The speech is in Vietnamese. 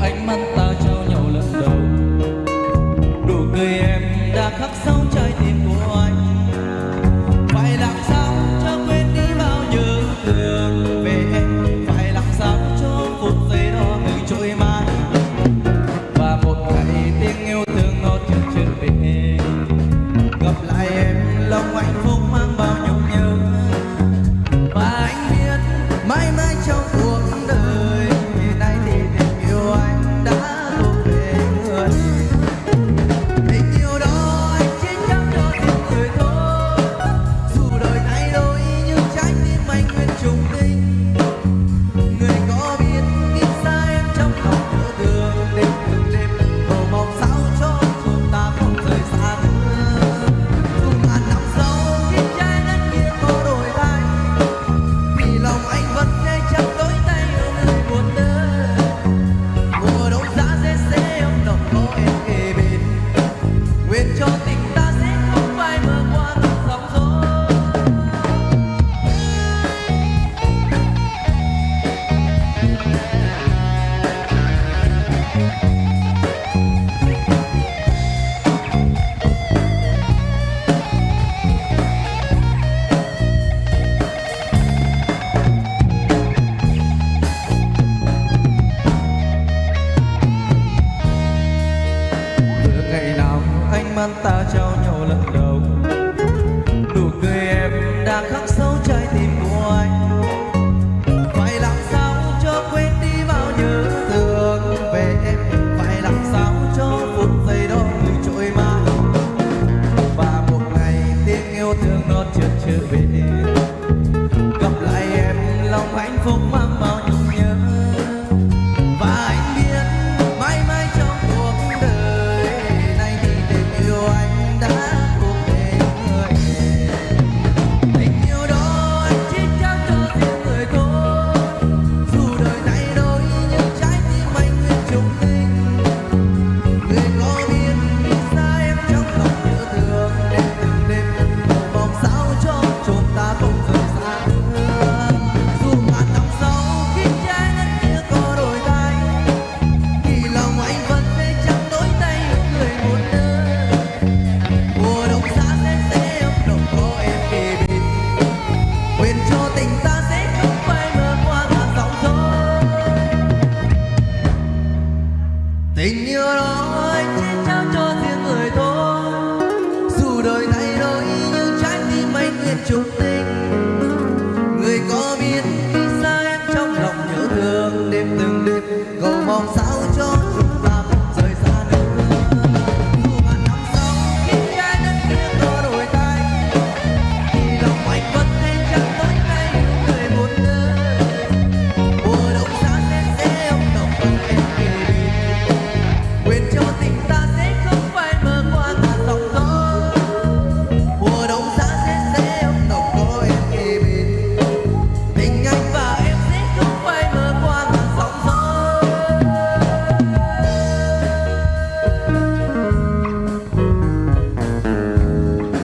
anh mắt gian ta trao nhau lần đầu. Nụ cười em đã khắc sâu trái tim của anh. Phải làm sao cho quên đi bao nhớ thương về em? Phải làm sao cho phút giây đó cứ trôi mãi? Và một ngày tiếng yêu thương nó chợt trở về. Gặp lại em, lòng hạnh phúc mãi tình yêu đó anh chỉ trao cho riêng người thôi dù đời thay đổi, nhưng trái tim anh nguyện chung tình